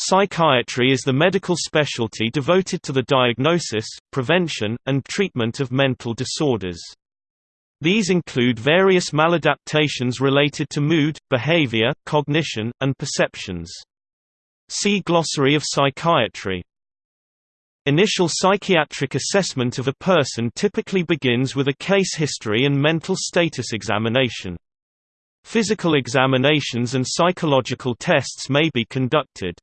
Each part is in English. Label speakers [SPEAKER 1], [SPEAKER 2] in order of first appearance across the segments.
[SPEAKER 1] Psychiatry is the medical specialty devoted to the diagnosis, prevention, and treatment of mental disorders. These include various maladaptations related to mood, behavior, cognition, and perceptions. See Glossary of Psychiatry. Initial psychiatric assessment of a person typically begins with a case history and mental status examination. Physical examinations and psychological tests may be conducted.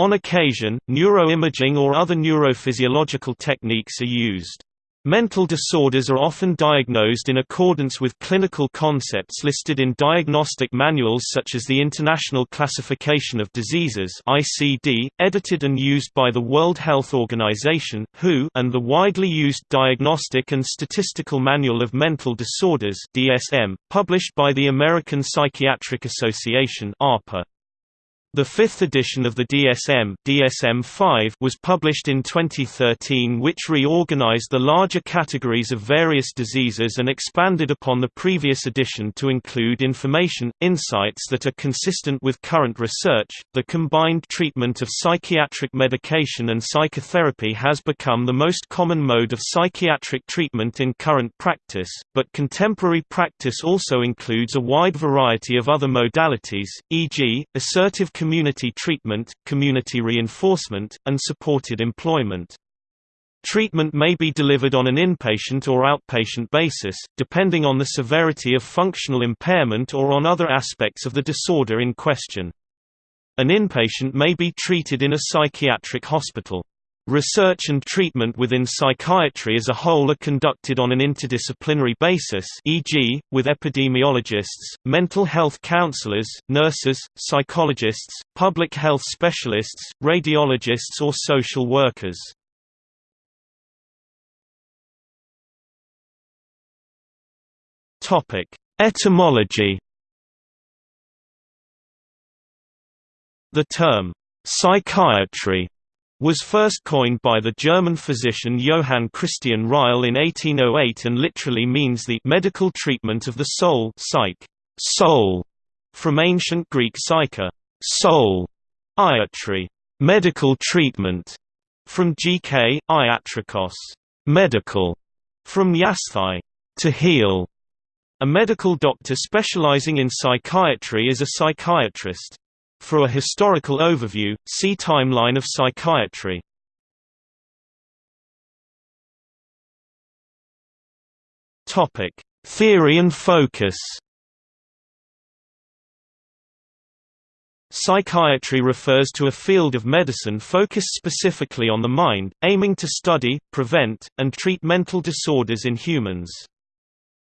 [SPEAKER 1] On occasion, neuroimaging or other neurophysiological techniques are used. Mental disorders are often diagnosed in accordance with clinical concepts listed in diagnostic manuals such as the International Classification of Diseases (ICD), edited and used by the World Health Organization (WHO), and the widely used Diagnostic and Statistical Manual of Mental Disorders (DSM), published by the American Psychiatric Association (APA). The fifth edition of the DSM, DSM-5 was published in 2013 which reorganized the larger categories of various diseases and expanded upon the previous edition to include information, insights that are consistent with current research. The combined treatment of psychiatric medication and psychotherapy has become the most common mode of psychiatric treatment in current practice, but contemporary practice also includes a wide variety of other modalities, e.g., assertive community treatment, community reinforcement, and supported employment. Treatment may be delivered on an inpatient or outpatient basis, depending on the severity of functional impairment or on other aspects of the disorder in question. An inpatient may be treated in a psychiatric hospital. Research and treatment within psychiatry as a whole are conducted on an interdisciplinary basis e.g., with epidemiologists, mental health counselors, nurses, psychologists, public health specialists, radiologists or social workers. Etymology The term, psychiatry was first coined by the German physician Johann Christian Reil in 1808 and literally means the medical treatment of the soul psych, soul, from ancient Greek psyche, soul, iatry, medical treatment, from GK, iatrikos, medical, from iasthai, to heal. A medical doctor specializing in psychiatry is a psychiatrist. For a historical overview, see Timeline of psychiatry. Theory and focus. Psychiatry refers to a field of medicine focused specifically on the mind, aiming to study, prevent, and treat mental disorders in humans.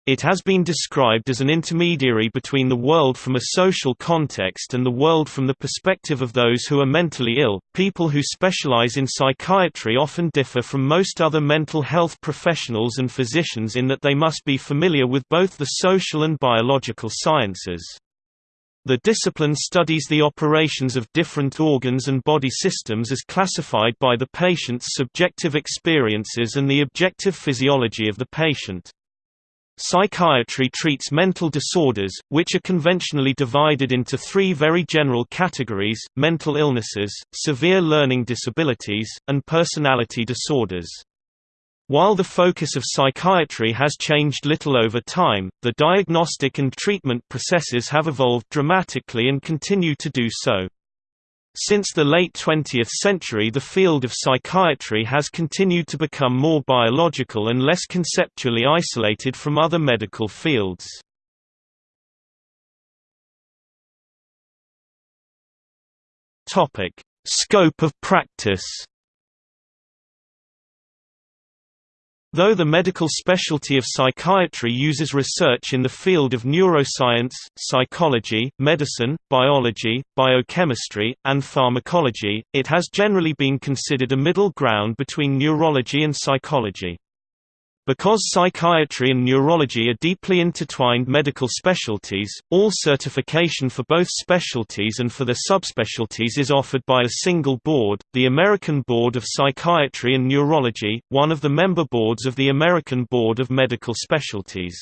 [SPEAKER 1] It has been described as an intermediary between the world from a social context and the world from the perspective of those who are mentally ill. People who specialize in psychiatry often differ from most other mental health professionals and physicians in that they must be familiar with both the social and biological sciences. The discipline studies the operations of different organs and body systems as classified by the patient's subjective experiences and the objective physiology of the patient. Psychiatry treats mental disorders, which are conventionally divided into three very general categories, mental illnesses, severe learning disabilities, and personality disorders. While the focus of psychiatry has changed little over time, the diagnostic and treatment processes have evolved dramatically and continue to do so. Since the late 20th century the field of psychiatry has continued to become more biological and less conceptually isolated from other medical fields. Scope of practice Though the medical specialty of psychiatry uses research in the field of neuroscience, psychology, medicine, biology, biochemistry, and pharmacology, it has generally been considered a middle ground between neurology and psychology. Because psychiatry and neurology are deeply intertwined medical specialties, all certification for both specialties and for their subspecialties is offered by a single board, the American Board of Psychiatry and Neurology, one of the member boards of the American Board of Medical Specialties.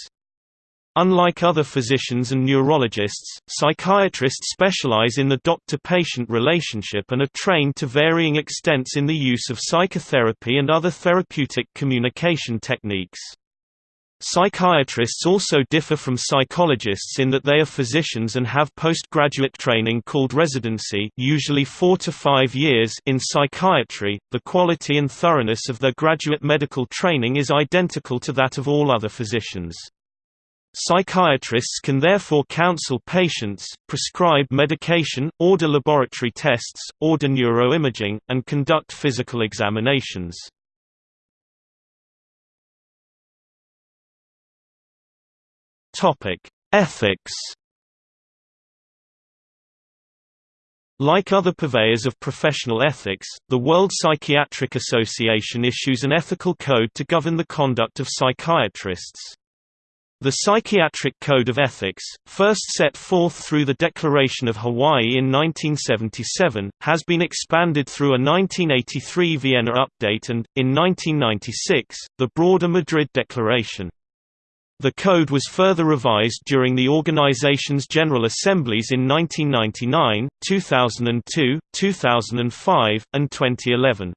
[SPEAKER 1] Unlike other physicians and neurologists, psychiatrists specialize in the doctor-patient relationship and are trained to varying extents in the use of psychotherapy and other therapeutic communication techniques. Psychiatrists also differ from psychologists in that they are physicians and have postgraduate training called residency usually four to five years in psychiatry. The quality and thoroughness of their graduate medical training is identical to that of all other physicians. Psychiatrists can therefore counsel patients, prescribe medication, order laboratory tests, order neuroimaging, and conduct physical examinations. Ethics Like other purveyors of professional ethics, the World Psychiatric Association issues an ethical code to govern the conduct of psychiatrists. The Psychiatric Code of Ethics, first set forth through the Declaration of Hawaii in 1977, has been expanded through a 1983 Vienna update and, in 1996, the broader Madrid Declaration. The code was further revised during the organization's General Assemblies in 1999, 2002, 2005, and 2011.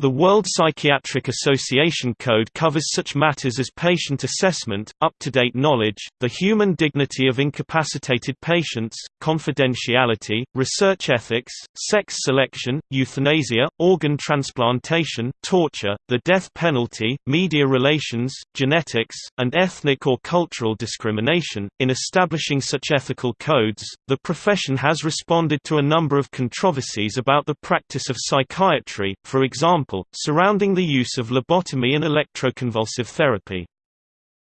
[SPEAKER 1] The World Psychiatric Association Code covers such matters as patient assessment, up-to-date knowledge, the human dignity of incapacitated patients, confidentiality, research ethics, sex selection, euthanasia, organ transplantation, torture, the death penalty, media relations, genetics, and ethnic or cultural discrimination. In establishing such ethical codes, the profession has responded to a number of controversies about the practice of psychiatry, for example surrounding the use of lobotomy and electroconvulsive therapy.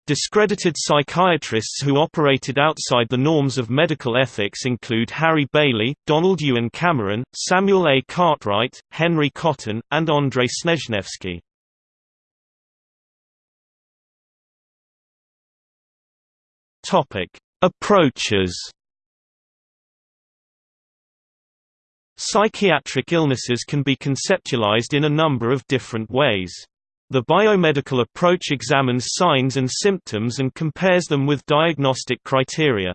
[SPEAKER 1] Discredited psychiatrists who operated outside the norms of medical ethics include Harry Bailey, Donald Ewen Cameron, Samuel A. Cartwright, Henry Cotton, and Andrei Snezhnevsky. Approaches Psychiatric illnesses can be conceptualized in a number of different ways. The biomedical approach examines signs and symptoms and compares them with diagnostic criteria.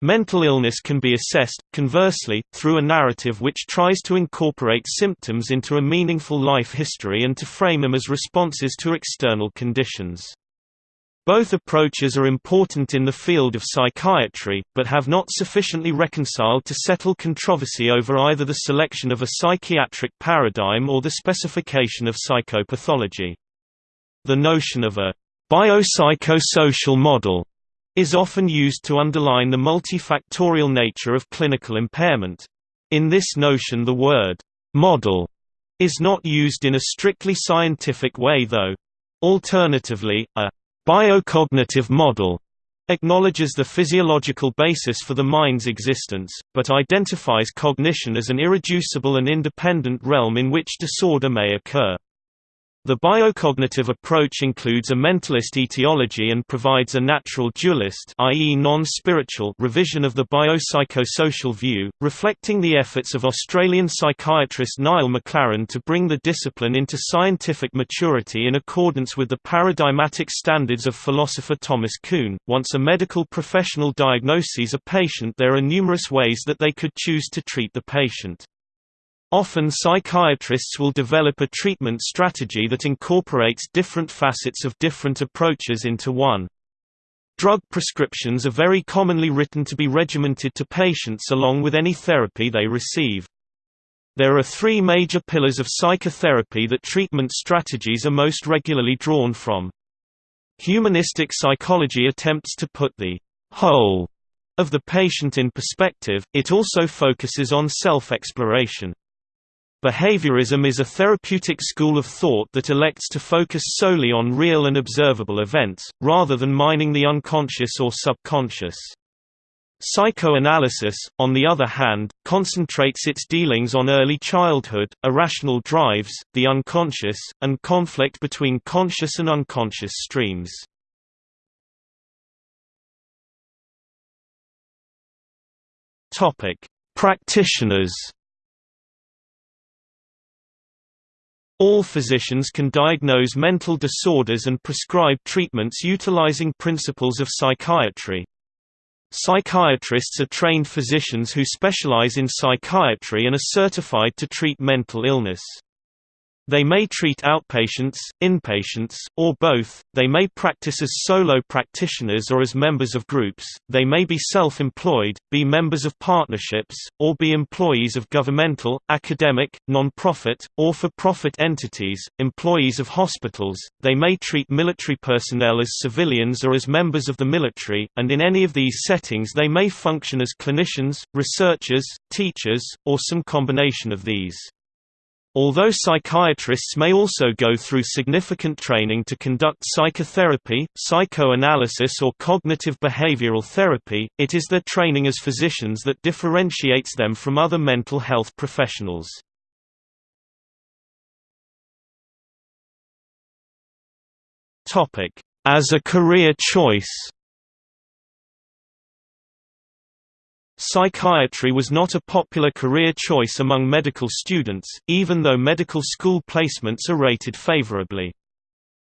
[SPEAKER 1] Mental illness can be assessed, conversely, through a narrative which tries to incorporate symptoms into a meaningful life history and to frame them as responses to external conditions. Both approaches are important in the field of psychiatry, but have not sufficiently reconciled to settle controversy over either the selection of a psychiatric paradigm or the specification of psychopathology. The notion of a biopsychosocial model is often used to underline the multifactorial nature of clinical impairment. In this notion the word model is not used in a strictly scientific way though. Alternatively, a biocognitive model acknowledges the physiological basis for the mind's existence, but identifies cognition as an irreducible and independent realm in which disorder may occur. The biocognitive approach includes a mentalist etiology and provides a natural dualist i.e. non-spiritual revision of the biopsychosocial view, reflecting the efforts of Australian psychiatrist Niall McLaren to bring the discipline into scientific maturity in accordance with the paradigmatic standards of philosopher Thomas Kuhn. Once a medical professional diagnoses a patient there are numerous ways that they could choose to treat the patient. Often psychiatrists will develop a treatment strategy that incorporates different facets of different approaches into one. Drug prescriptions are very commonly written to be regimented to patients along with any therapy they receive. There are three major pillars of psychotherapy that treatment strategies are most regularly drawn from. Humanistic psychology attempts to put the whole of the patient in perspective, it also focuses on self-exploration. Behaviorism is a therapeutic school of thought that elects to focus solely on real and observable events, rather than mining the unconscious or subconscious. Psychoanalysis, on the other hand, concentrates its dealings on early childhood, irrational drives, the unconscious, and conflict between conscious and unconscious streams. Practitioners All physicians can diagnose mental disorders and prescribe treatments utilizing principles of psychiatry. Psychiatrists are trained physicians who specialize in psychiatry and are certified to treat mental illness. They may treat outpatients, inpatients, or both, they may practice as solo practitioners or as members of groups, they may be self-employed, be members of partnerships, or be employees of governmental, academic, non-profit, or for-profit entities, employees of hospitals, they may treat military personnel as civilians or as members of the military, and in any of these settings they may function as clinicians, researchers, teachers, or some combination of these. Although psychiatrists may also go through significant training to conduct psychotherapy, psychoanalysis or cognitive behavioral therapy, it is their training as physicians that differentiates them from other mental health professionals. As a career choice Psychiatry was not a popular career choice among medical students, even though medical school placements are rated favorably.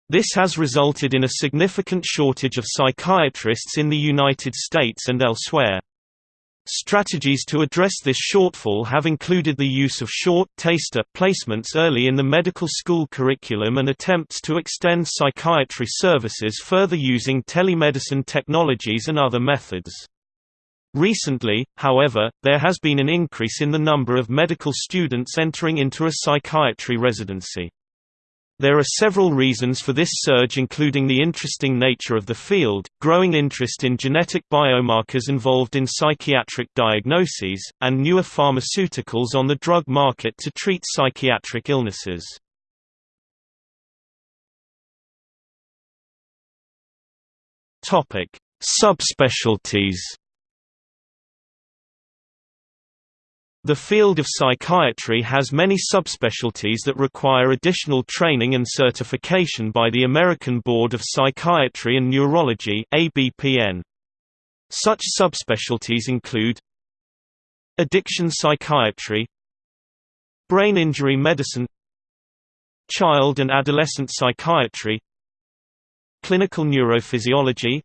[SPEAKER 1] This has resulted in a significant shortage of psychiatrists in the United States and elsewhere. Strategies to address this shortfall have included the use of short taster placements early in the medical school curriculum and attempts to extend psychiatry services further using telemedicine technologies and other methods. Recently, however, there has been an increase in the number of medical students entering into a psychiatry residency. There are several reasons for this surge including the interesting nature of the field, growing interest in genetic biomarkers involved in psychiatric diagnoses, and newer pharmaceuticals on the drug market to treat psychiatric illnesses. Subspecialties The field of psychiatry has many subspecialties that require additional training and certification by the American Board of Psychiatry and Neurology ABPN. Such subspecialties include Addiction psychiatry Brain injury medicine Child and adolescent psychiatry Clinical neurophysiology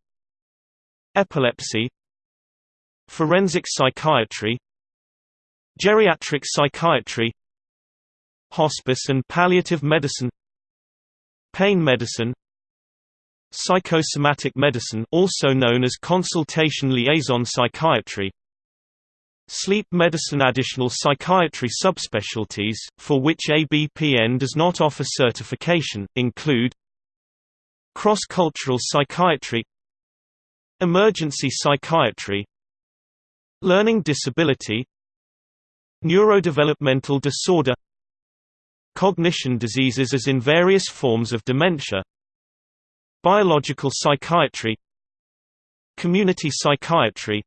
[SPEAKER 1] Epilepsy Forensic psychiatry Geriatric psychiatry Hospice and palliative medicine Pain medicine Psychosomatic medicine also known as consultation liaison psychiatry Sleep medicine. Additional psychiatry subspecialties, for which ABPN does not offer certification, include Cross-cultural psychiatry Emergency psychiatry Learning disability Neurodevelopmental disorder Cognition diseases as in various forms of dementia Biological psychiatry Community psychiatry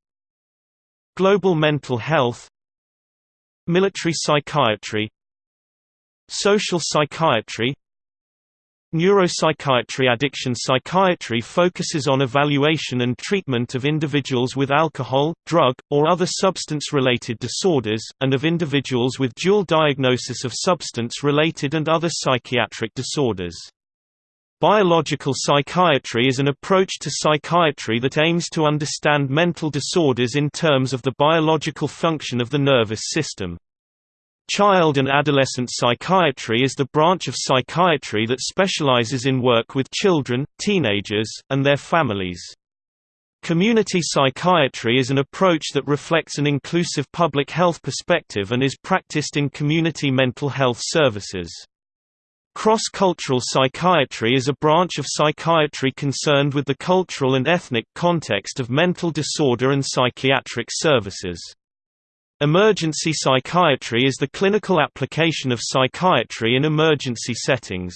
[SPEAKER 1] Global mental health Military psychiatry Social psychiatry Neuropsychiatry Addiction psychiatry focuses on evaluation and treatment of individuals with alcohol, drug, or other substance-related disorders, and of individuals with dual diagnosis of substance-related and other psychiatric disorders. Biological psychiatry is an approach to psychiatry that aims to understand mental disorders in terms of the biological function of the nervous system. Child and adolescent psychiatry is the branch of psychiatry that specializes in work with children, teenagers, and their families. Community psychiatry is an approach that reflects an inclusive public health perspective and is practiced in community mental health services. Cross-cultural psychiatry is a branch of psychiatry concerned with the cultural and ethnic context of mental disorder and psychiatric services. Emergency psychiatry is the clinical application of psychiatry in emergency settings.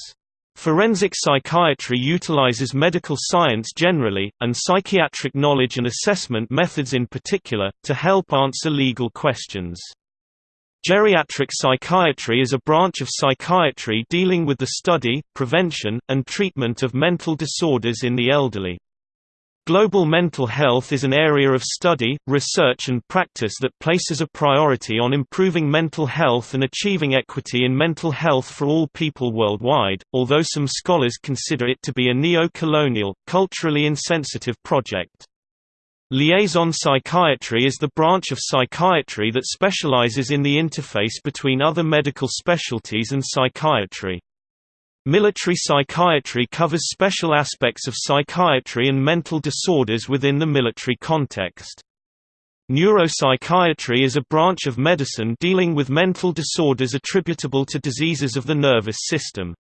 [SPEAKER 1] Forensic psychiatry utilizes medical science generally, and psychiatric knowledge and assessment methods in particular, to help answer legal questions. Geriatric psychiatry is a branch of psychiatry dealing with the study, prevention, and treatment of mental disorders in the elderly. Global mental health is an area of study, research and practice that places a priority on improving mental health and achieving equity in mental health for all people worldwide, although some scholars consider it to be a neo-colonial, culturally insensitive project. Liaison psychiatry is the branch of psychiatry that specializes in the interface between other medical specialties and psychiatry. Military psychiatry covers special aspects of psychiatry and mental disorders within the military context. Neuropsychiatry is a branch of medicine dealing with mental disorders attributable to diseases of the nervous system.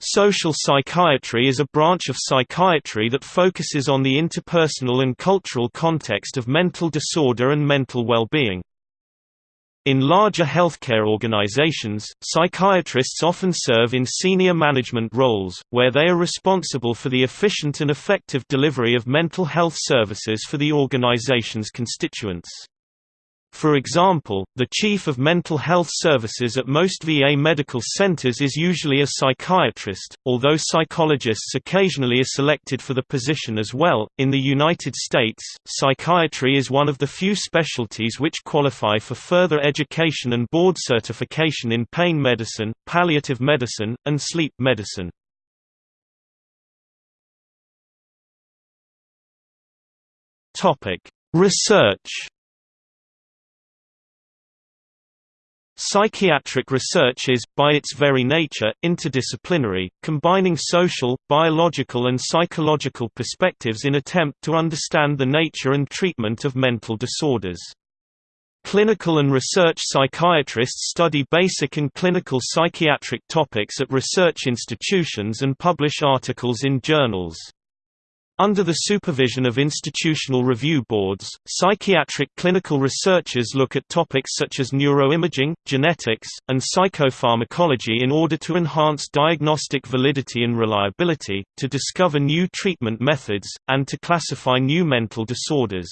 [SPEAKER 1] Social psychiatry is a branch of psychiatry that focuses on the interpersonal and cultural context of mental disorder and mental well-being. In larger healthcare organizations, psychiatrists often serve in senior management roles, where they are responsible for the efficient and effective delivery of mental health services for the organization's constituents. For example, the chief of mental health services at most VA medical centers is usually a psychiatrist, although psychologists occasionally are selected for the position as well. In the United States, psychiatry is one of the few specialties which qualify for further education and board certification in pain medicine, palliative medicine, and sleep medicine. Topic: Research Psychiatric research is, by its very nature, interdisciplinary, combining social, biological and psychological perspectives in attempt to understand the nature and treatment of mental disorders. Clinical and research psychiatrists study basic and clinical psychiatric topics at research institutions and publish articles in journals. Under the supervision of institutional review boards, psychiatric clinical researchers look at topics such as neuroimaging, genetics, and psychopharmacology in order to enhance diagnostic validity and reliability, to discover new treatment methods, and to classify new mental disorders.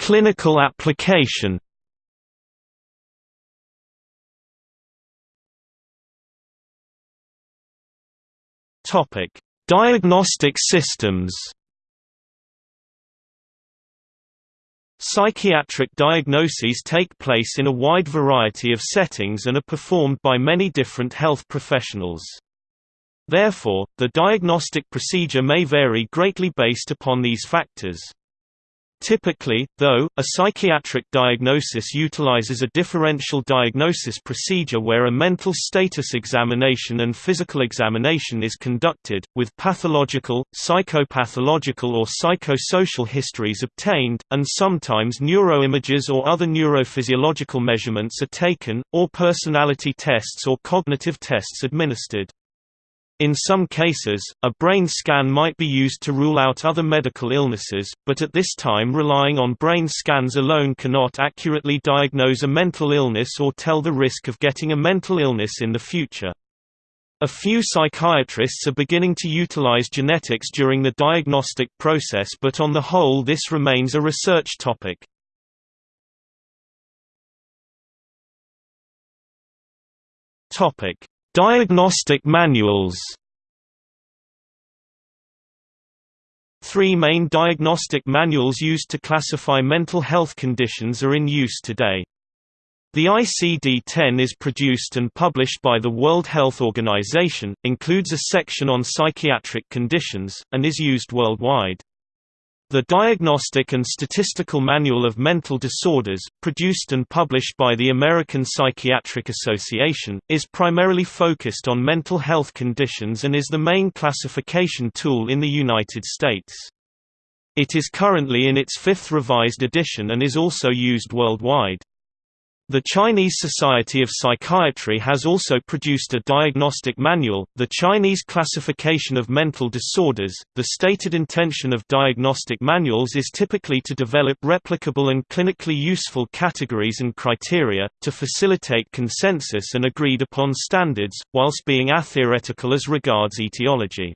[SPEAKER 1] Clinical application Topic: Diagnostic systems. Psychiatric diagnoses take place in a wide variety of settings and are performed by many different health professionals. Therefore, the diagnostic procedure may vary greatly based upon these factors. Typically, though, a psychiatric diagnosis utilizes a differential diagnosis procedure where a mental status examination and physical examination is conducted, with pathological, psychopathological or psychosocial histories obtained, and sometimes neuroimages or other neurophysiological measurements are taken, or personality tests or cognitive tests administered. In some cases, a brain scan might be used to rule out other medical illnesses, but at this time relying on brain scans alone cannot accurately diagnose a mental illness or tell the risk of getting a mental illness in the future. A few psychiatrists are beginning to utilize genetics during the diagnostic process but on the whole this remains a research topic. Topic Diagnostic manuals Three main diagnostic manuals used to classify mental health conditions are in use today. The ICD-10 is produced and published by the World Health Organization, includes a section on psychiatric conditions, and is used worldwide. The Diagnostic and Statistical Manual of Mental Disorders, produced and published by the American Psychiatric Association, is primarily focused on mental health conditions and is the main classification tool in the United States. It is currently in its fifth revised edition and is also used worldwide. The Chinese Society of Psychiatry has also produced a diagnostic manual, the Chinese Classification of Mental Disorders. The stated intention of diagnostic manuals is typically to develop replicable and clinically useful categories and criteria, to facilitate consensus and agreed upon standards, whilst being atheoretical as regards etiology.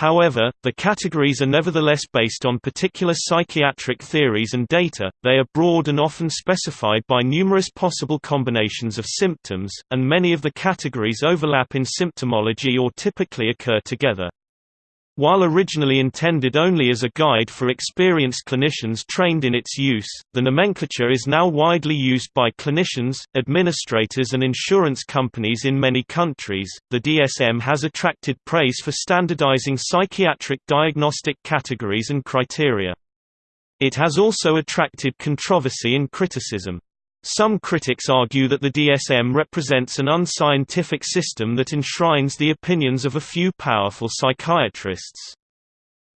[SPEAKER 1] However, the categories are nevertheless based on particular psychiatric theories and data, they are broad and often specified by numerous possible combinations of symptoms, and many of the categories overlap in symptomology or typically occur together. While originally intended only as a guide for experienced clinicians trained in its use, the nomenclature is now widely used by clinicians, administrators, and insurance companies in many countries. The DSM has attracted praise for standardizing psychiatric diagnostic categories and criteria. It has also attracted controversy and criticism. Some critics argue that the DSM represents an unscientific system that enshrines the opinions of a few powerful psychiatrists.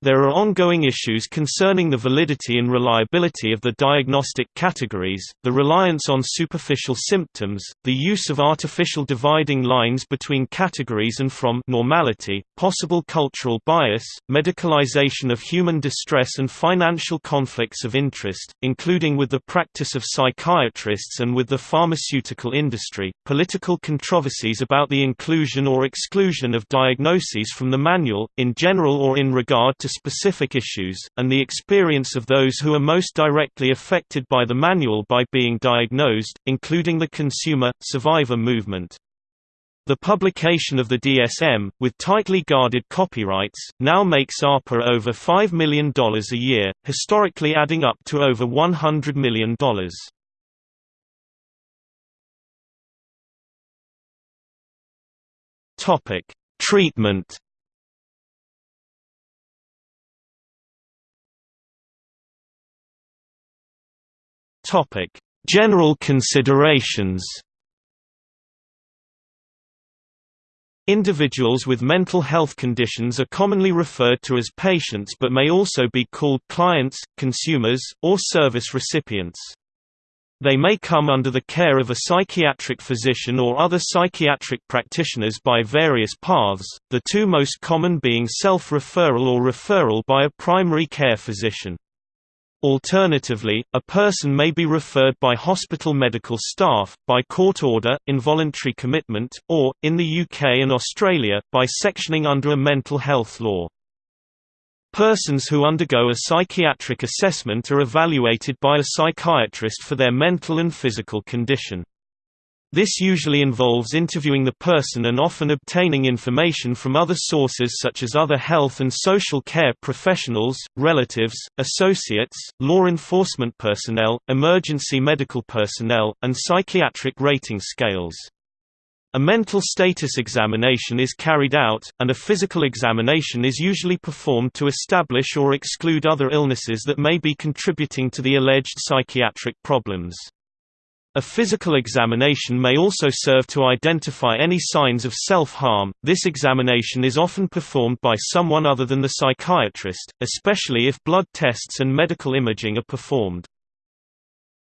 [SPEAKER 1] There are ongoing issues concerning the validity and reliability of the diagnostic categories, the reliance on superficial symptoms, the use of artificial dividing lines between categories and from normality, possible cultural bias, medicalization of human distress and financial conflicts of interest, including with the practice of psychiatrists and with the pharmaceutical industry, political controversies about the inclusion or exclusion of diagnoses from the manual, in general or in regard to specific issues, and the experience of those who are most directly affected by the manual by being diagnosed, including the consumer, survivor movement. The publication of the DSM, with tightly guarded copyrights, now makes APA over $5 million a year, historically adding up to over $100 million. Treatment Topic: General considerations. Individuals with mental health conditions are commonly referred to as patients but may also be called clients, consumers, or service recipients. They may come under the care of a psychiatric physician or other psychiatric practitioners by various paths, the two most common being self-referral or referral by a primary care physician. Alternatively, a person may be referred by hospital medical staff, by court order, involuntary commitment, or, in the UK and Australia, by sectioning under a mental health law. Persons who undergo a psychiatric assessment are evaluated by a psychiatrist for their mental and physical condition. This usually involves interviewing the person and often obtaining information from other sources such as other health and social care professionals, relatives, associates, law enforcement personnel, emergency medical personnel, and psychiatric rating scales. A mental status examination is carried out, and a physical examination is usually performed to establish or exclude other illnesses that may be contributing to the alleged psychiatric problems. A physical examination may also serve to identify any signs of self-harm. This examination is often performed by someone other than the psychiatrist, especially if blood tests and medical imaging are performed.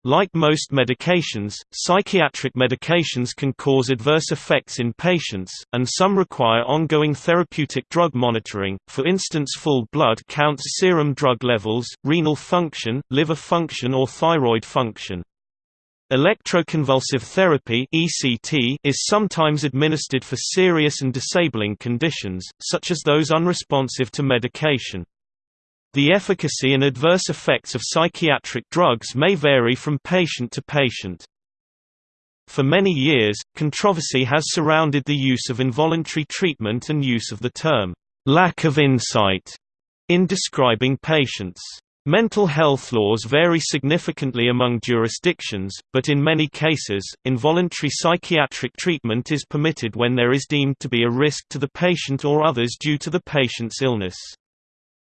[SPEAKER 1] Like most medications, psychiatric medications can cause adverse effects in patients, and some require ongoing therapeutic drug monitoring, for instance full blood counts serum drug levels, renal function, liver function or thyroid function. Electroconvulsive therapy (ECT) is sometimes administered for serious and disabling conditions, such as those unresponsive to medication. The efficacy and adverse effects of psychiatric drugs may vary from patient to patient. For many years, controversy has surrounded the use of involuntary treatment and use of the term, lack of insight, in describing patients. Mental health laws vary significantly among jurisdictions, but in many cases, involuntary psychiatric treatment is permitted when there is deemed to be a risk to the patient or others due to the patient's illness.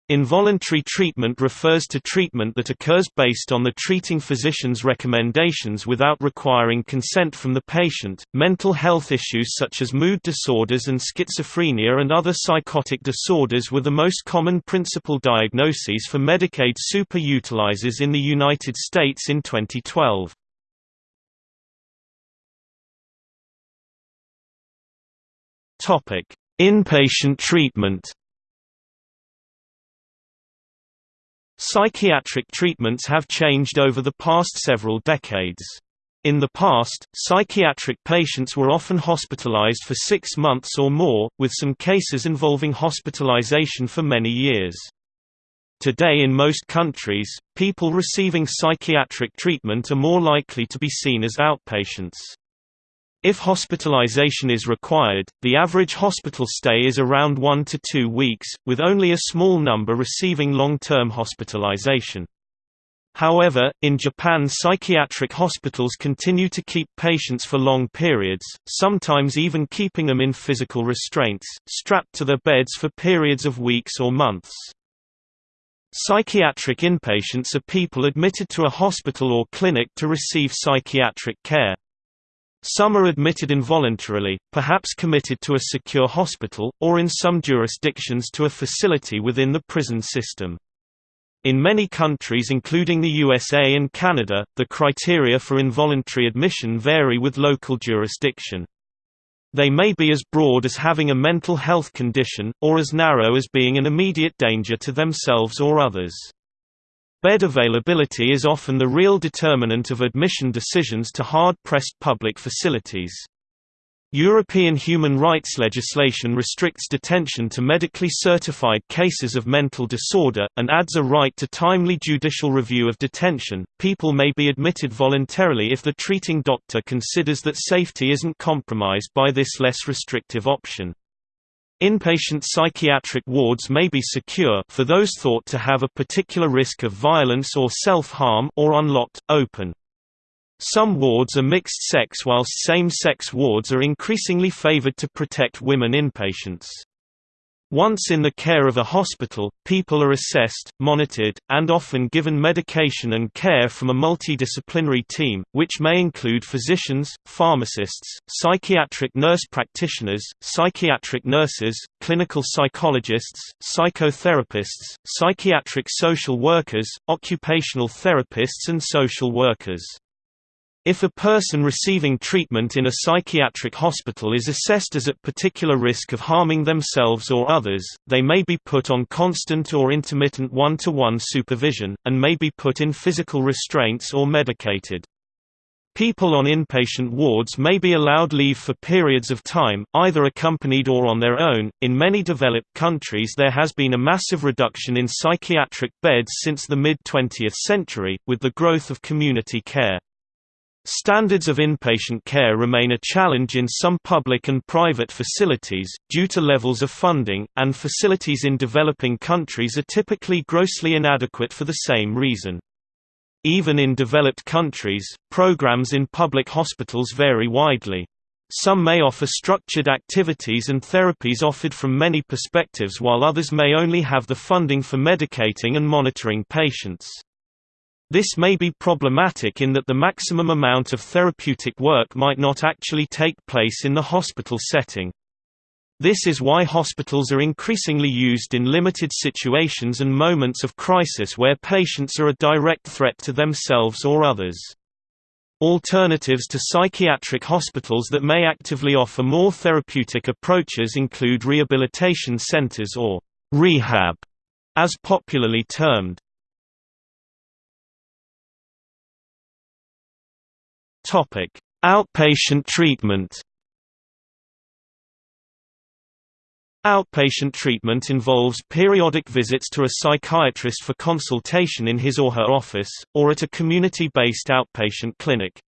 [SPEAKER 1] Involuntary treatment refers to treatment that occurs based on the treating physician's recommendations without requiring consent from the patient. Mental health issues such as mood disorders and schizophrenia and other psychotic disorders were the most common principal diagnoses for Medicaid super-utilizers in the United States in 2012. Topic: Inpatient treatment. Psychiatric treatments have changed over the past several decades. In the past, psychiatric patients were often hospitalized for six months or more, with some cases involving hospitalization for many years. Today in most countries, people receiving psychiatric treatment are more likely to be seen as outpatients. If hospitalization is required, the average hospital stay is around one to two weeks, with only a small number receiving long-term hospitalization. However, in Japan psychiatric hospitals continue to keep patients for long periods, sometimes even keeping them in physical restraints, strapped to their beds for periods of weeks or months. Psychiatric inpatients are people admitted to a hospital or clinic to receive psychiatric care. Some are admitted involuntarily, perhaps committed to a secure hospital, or in some jurisdictions to a facility within the prison system. In many countries including the USA and Canada, the criteria for involuntary admission vary with local jurisdiction. They may be as broad as having a mental health condition, or as narrow as being an immediate danger to themselves or others. Bed availability is often the real determinant of admission decisions to hard-pressed public facilities. European human rights legislation restricts detention to medically certified cases of mental disorder, and adds a right to timely judicial review of detention. People may be admitted voluntarily if the treating doctor considers that safety isn't compromised by this less restrictive option. Inpatient psychiatric wards may be secure for those thought to have a particular risk of violence or self-harm or unlocked, open. Some wards are mixed-sex whilst same-sex wards are increasingly favored to protect women inpatients. Once in the care of a hospital, people are assessed, monitored, and often given medication and care from a multidisciplinary team, which may include physicians, pharmacists, psychiatric nurse practitioners, psychiatric nurses, clinical psychologists, psychotherapists, psychiatric social workers, occupational therapists and social workers. If a person receiving treatment in a psychiatric hospital is assessed as at particular risk of harming themselves or others, they may be put on constant or intermittent one-to-one -one supervision, and may be put in physical restraints or medicated. People on inpatient wards may be allowed leave for periods of time, either accompanied or on their own. In many developed countries, there has been a massive reduction in psychiatric beds since the mid 20th century, with the growth of community care. Standards of inpatient care remain a challenge in some public and private facilities, due to levels of funding, and facilities in developing countries are typically grossly inadequate for the same reason. Even in developed countries, programs in public hospitals vary widely. Some may offer structured activities and therapies offered from many perspectives while others may only have the funding for medicating and monitoring patients. This may be problematic in that the maximum amount of therapeutic work might not actually take place in the hospital setting. This is why hospitals are increasingly used in limited situations and moments of crisis where patients are a direct threat to themselves or others. Alternatives to psychiatric hospitals that may actively offer more therapeutic approaches include rehabilitation centers or rehab, as popularly termed. Topic: Outpatient treatment. Outpatient treatment involves periodic visits to a psychiatrist for consultation in his or her office, or at a community-based outpatient clinic.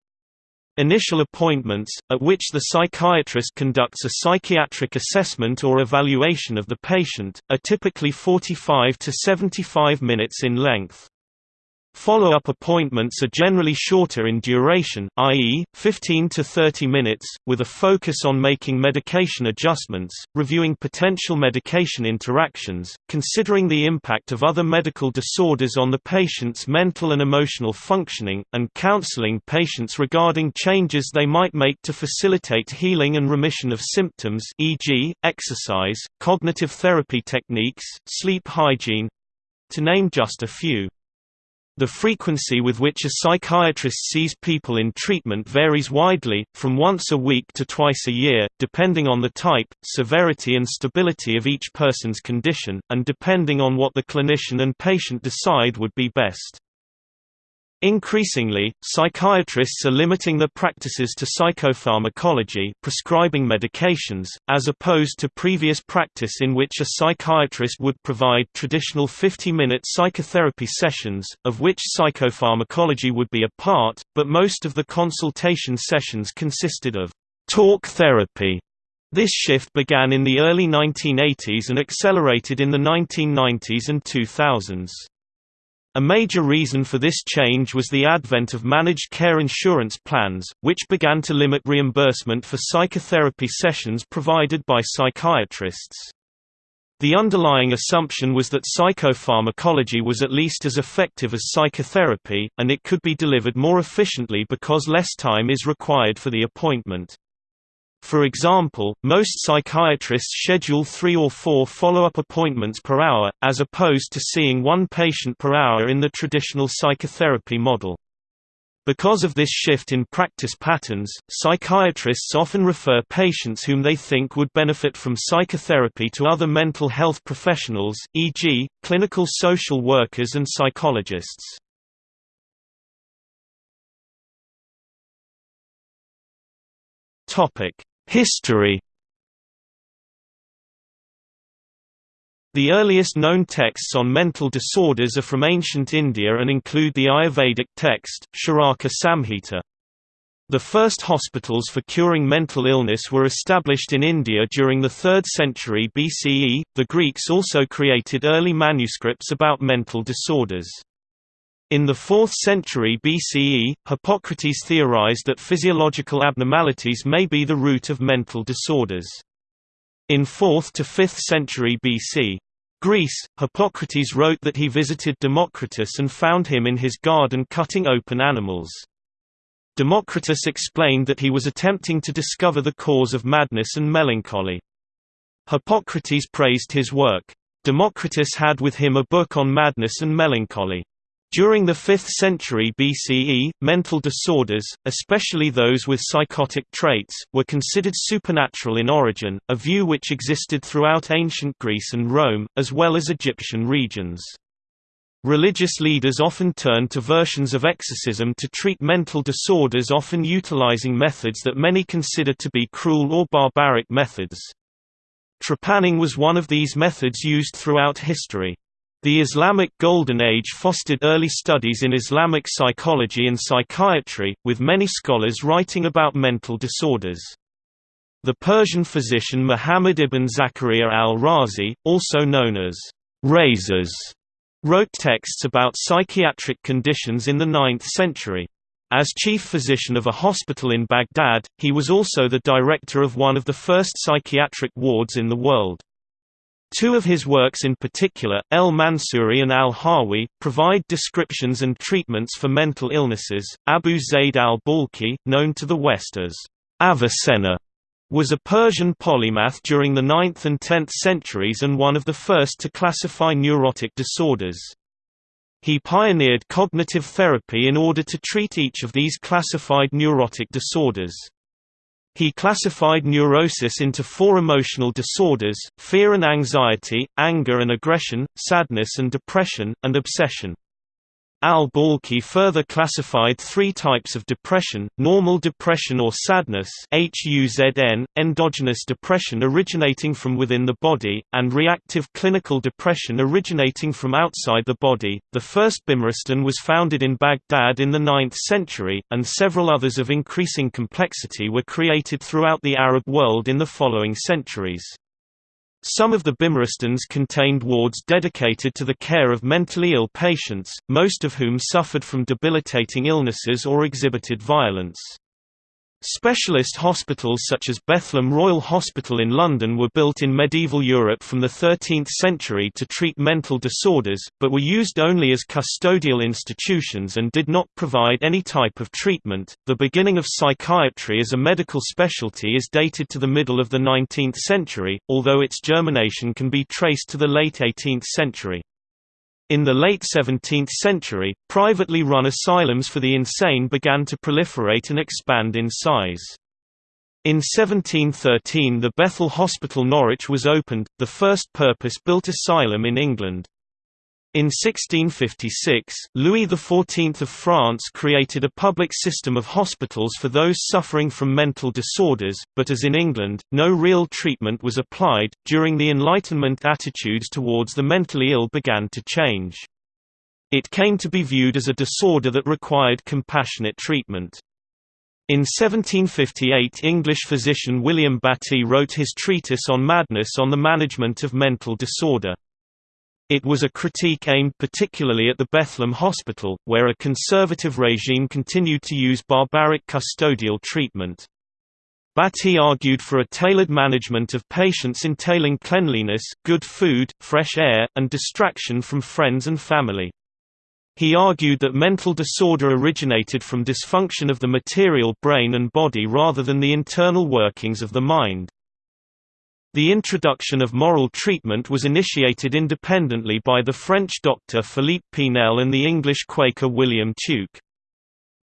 [SPEAKER 1] Initial appointments, at which the psychiatrist conducts a psychiatric assessment or evaluation of the patient, are typically 45 to 75 minutes in length. Follow-up appointments are generally shorter in duration, i.e., 15 to 30 minutes, with a focus on making medication adjustments, reviewing potential medication interactions, considering the impact of other medical disorders on the patient's mental and emotional functioning, and counseling patients regarding changes they might make to facilitate healing and remission of symptoms e.g., exercise, cognitive therapy techniques, sleep hygiene—to name just a few. The frequency with which a psychiatrist sees people in treatment varies widely, from once a week to twice a year, depending on the type, severity and stability of each person's condition, and depending on what the clinician and patient decide would be best. Increasingly, psychiatrists are limiting their practices to psychopharmacology prescribing medications, as opposed to previous practice in which a psychiatrist would provide traditional 50-minute psychotherapy sessions, of which psychopharmacology would be a part, but most of the consultation sessions consisted of talk therapy. This shift began in the early 1980s and accelerated in the 1990s and 2000s. A major reason for this change was the advent of managed care insurance plans, which began to limit reimbursement for psychotherapy sessions provided by psychiatrists. The underlying assumption was that psychopharmacology was at least as effective as psychotherapy, and it could be delivered more efficiently because less time is required for the appointment. For example, most psychiatrists schedule three or four follow-up appointments per hour, as opposed to seeing one patient per hour in the traditional psychotherapy model. Because of this shift in practice patterns, psychiatrists often refer patients whom they think would benefit from psychotherapy to other mental health professionals, e.g., clinical social workers and psychologists. History The earliest known texts on mental disorders are from ancient India and include the Ayurvedic text, Charaka Samhita. The first hospitals for curing mental illness were established in India during the 3rd century BCE. The Greeks also created early manuscripts about mental disorders. In the 4th century BCE, Hippocrates theorized that physiological abnormalities may be the root of mental disorders. In 4th to 5th century BC, Greece, Hippocrates wrote that he visited Democritus and found him in his garden cutting open animals. Democritus explained that he was attempting to discover the cause of madness and melancholy. Hippocrates praised his work. Democritus had with him a book on madness and melancholy. During the 5th century BCE, mental disorders, especially those with psychotic traits, were considered supernatural in origin, a view which existed throughout ancient Greece and Rome, as well as Egyptian regions. Religious leaders often turned to versions of exorcism to treat mental disorders often utilizing methods that many consider to be cruel or barbaric methods. Trepanning was one of these methods used throughout history. The Islamic Golden Age fostered early studies in Islamic psychology and psychiatry, with many scholars writing about mental disorders. The Persian physician Muhammad ibn Zakaria al-Razi, also known as Rhazes, wrote texts about psychiatric conditions in the 9th century. As chief physician of a hospital in Baghdad, he was also the director of one of the first psychiatric wards in the world. Two of his works in particular, El Mansuri and Al Hawi, provide descriptions and treatments for mental illnesses. Abu Zayd al-Balkhi, known to the West as Avicenna, was a Persian polymath during the 9th and 10th centuries and one of the first to classify neurotic disorders. He pioneered cognitive therapy in order to treat each of these classified neurotic disorders. He classified neurosis into four emotional disorders, fear and anxiety, anger and aggression, sadness and depression, and obsession. Al-Balkhi further classified three types of depression, normal depression or sadness HUZN, endogenous depression originating from within the body, and reactive clinical depression originating from outside the body. The first Bimaristan was founded in Baghdad in the 9th century, and several others of increasing complexity were created throughout the Arab world in the following centuries. Some of the Bimaristans contained wards dedicated to the care of mentally ill patients, most of whom suffered from debilitating illnesses or exhibited violence. Specialist hospitals such as Bethlehem Royal Hospital in London were built in medieval Europe from the 13th century to treat mental disorders, but were used only as custodial institutions and did not provide any type of treatment. The beginning of psychiatry as a medical specialty is dated to the middle of the 19th century, although its germination can be traced to the late 18th century. In the late 17th century, privately run asylums for the insane began to proliferate and expand in size. In 1713 the Bethel Hospital Norwich was opened, the first purpose-built asylum in England. In 1656, Louis XIV of France created a public system of hospitals for those suffering from mental disorders, but as in England, no real treatment was applied. During the Enlightenment, attitudes towards the mentally ill began to change. It came to be viewed as a disorder that required compassionate treatment. In 1758 English physician William Battie wrote his treatise on madness on the management of mental disorder. It was a critique aimed particularly at the Bethlehem Hospital, where a conservative regime continued to use barbaric custodial treatment. Battie argued for a tailored management of patients entailing cleanliness, good food, fresh air, and distraction from friends and family. He argued that mental disorder originated from dysfunction of the material brain and body rather than the internal workings of the mind. The introduction of moral treatment was initiated independently by the French doctor Philippe Pinel and the English Quaker William Tuke.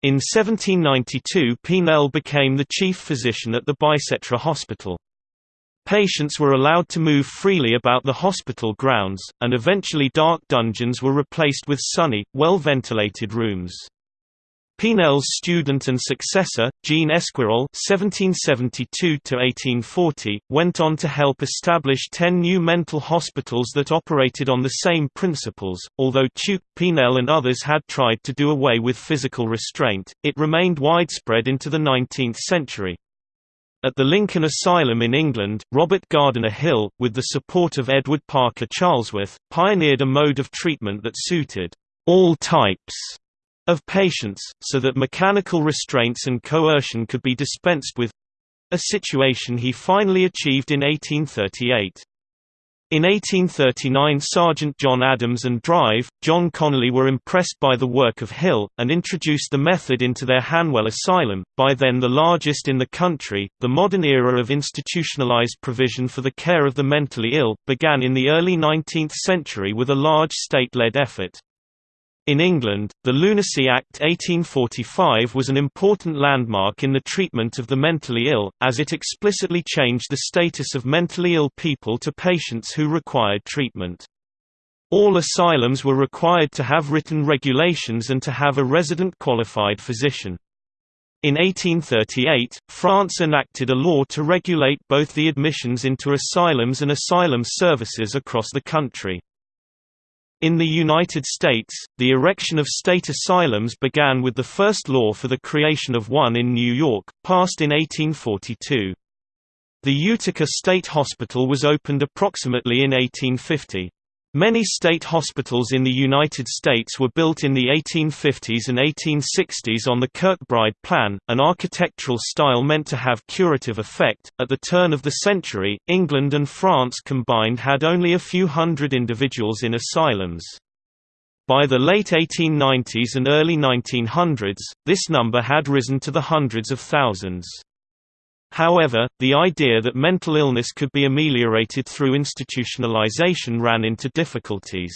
[SPEAKER 1] In 1792 Pinel became the chief physician at the Bicêtre Hospital. Patients were allowed to move freely about the hospital grounds, and eventually dark dungeons were replaced with sunny, well-ventilated rooms. Pinel's student and successor, Jean Esquirol (1772–1840), went on to help establish ten new mental hospitals that operated on the same principles. Although Tuke, Pinel, and others had tried to do away with physical restraint, it remained widespread into the 19th century. At the Lincoln Asylum in England, Robert Gardiner Hill, with the support of Edward Parker Charlesworth, pioneered a mode of treatment that suited all types of patients, so that mechanical restraints and coercion could be dispensed with—a situation he finally achieved in 1838. In 1839 Sergeant John Adams and Drive, John Conolly were impressed by the work of Hill, and introduced the method into their Hanwell Asylum, by then the largest in the country. The modern era of institutionalized provision for the care of the mentally ill, began in the early 19th century with a large state-led effort. In England, the Lunacy Act 1845 was an important landmark in the treatment of the mentally ill, as it explicitly changed the status of mentally ill people to patients who required treatment. All asylums were required to have written regulations and to have a resident qualified physician. In 1838, France enacted a law to regulate both the admissions into asylums and asylum services across the country. In the United States, the erection of state asylums began with the first law for the creation of one in New York, passed in 1842. The Utica State Hospital was opened approximately in 1850. Many state hospitals in the United States were built in the 1850s and 1860s on the Kirkbride plan, an architectural style meant to have curative effect. At the turn of the century, England and France combined had only a few hundred individuals in asylums. By the late 1890s and early 1900s, this number had risen to the hundreds of thousands. However, the idea that mental illness could be ameliorated through institutionalization ran into difficulties.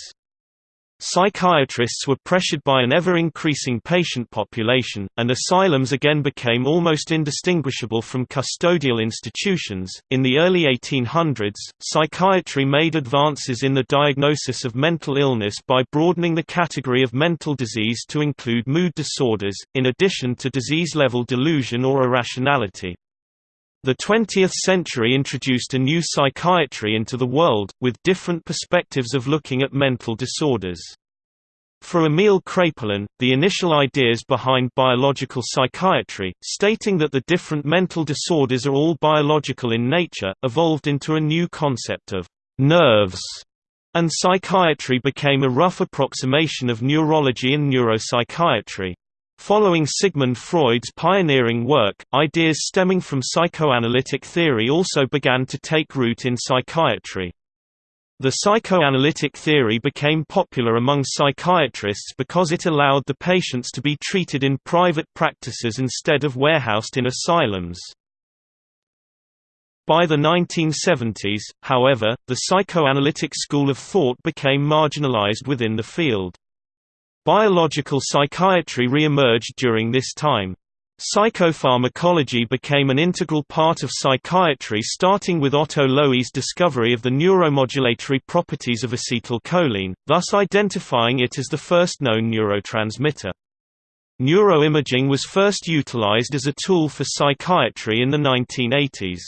[SPEAKER 1] Psychiatrists were pressured by an ever-increasing patient population, and asylums again became almost indistinguishable from custodial institutions. In the early 1800s, psychiatry made advances in the diagnosis of mental illness by broadening the category of mental disease to include mood disorders, in addition to disease-level delusion or irrationality. The 20th century introduced a new psychiatry into the world, with different perspectives of looking at mental disorders. For Emil Kraepelin, the initial ideas behind biological psychiatry, stating that the different mental disorders are all biological in nature, evolved into a new concept of nerves, and psychiatry became a rough approximation of neurology and neuropsychiatry. Following Sigmund Freud's pioneering work, ideas stemming from psychoanalytic theory also began to take root in psychiatry. The psychoanalytic theory became popular among psychiatrists because it allowed the patients to be treated in private practices instead of warehoused in asylums. By the 1970s, however, the psychoanalytic school of thought became marginalized within the field. Biological psychiatry re-emerged during this time. Psychopharmacology became an integral part of psychiatry starting with Otto Loewi's discovery of the neuromodulatory properties of acetylcholine, thus identifying it as the first known neurotransmitter. Neuroimaging was first utilized as a tool for psychiatry in the 1980s.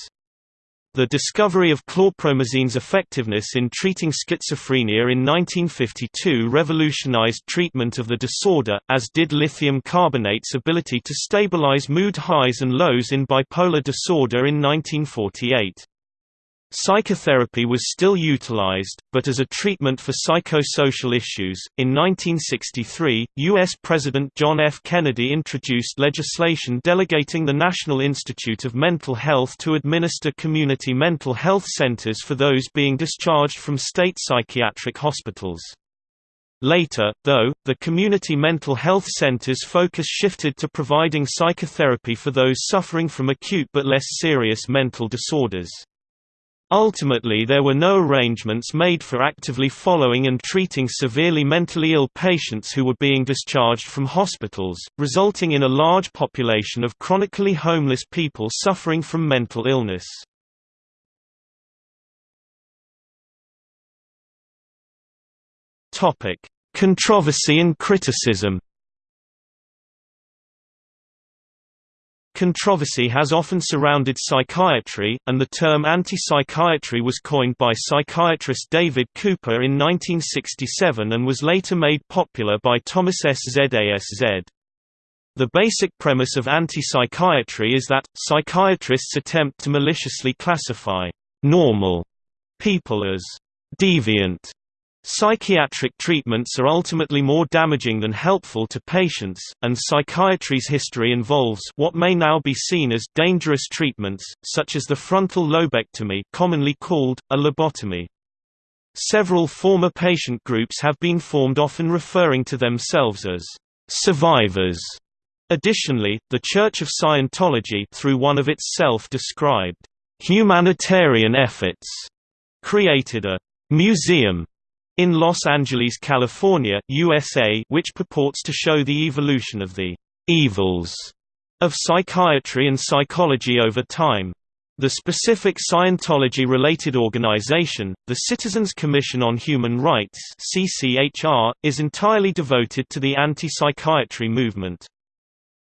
[SPEAKER 1] The discovery of chlorpromazine's effectiveness in treating schizophrenia in 1952 revolutionized treatment of the disorder, as did lithium carbonate's ability to stabilize mood highs and lows in bipolar disorder in 1948. Psychotherapy was still utilized, but as a treatment for psychosocial issues. In 1963, U.S. President John F. Kennedy introduced legislation delegating the National Institute of Mental Health to administer community mental health centers for those being discharged from state psychiatric hospitals. Later, though, the community mental health centers' focus shifted to providing psychotherapy for those suffering from acute but less serious mental disorders. Ultimately there were no arrangements made for actively following and treating severely mentally ill patients who were being discharged from hospitals, resulting in a large population of chronically homeless people suffering from mental illness. Controversy and criticism Controversy has often surrounded psychiatry, and the term anti-psychiatry was coined by psychiatrist David Cooper in 1967 and was later made popular by Thomas S. Szasz. The basic premise of anti-psychiatry is that, psychiatrists attempt to maliciously classify «normal» people as «deviant» Psychiatric treatments are ultimately more damaging than helpful to patients, and psychiatry's history involves what may now be seen as dangerous treatments, such as the frontal lobectomy commonly called, a lobotomy. Several former patient groups have been formed often referring to themselves as survivors. Additionally, the Church of Scientology through one of its self-described humanitarian efforts created a museum in Los Angeles, California, USA, which purports to show the evolution of the evils of psychiatry and psychology over time. The specific Scientology-related organization, the Citizens Commission on Human Rights is entirely devoted to the anti-psychiatry movement.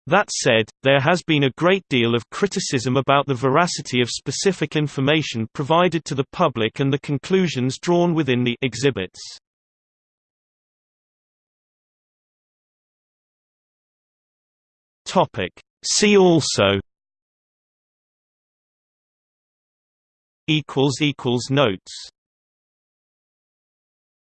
[SPEAKER 1] That said, there has been a great deal of criticism about the veracity of specific information provided to the public and the conclusions drawn within the exhibits. Topic. See also. Equals equals Notes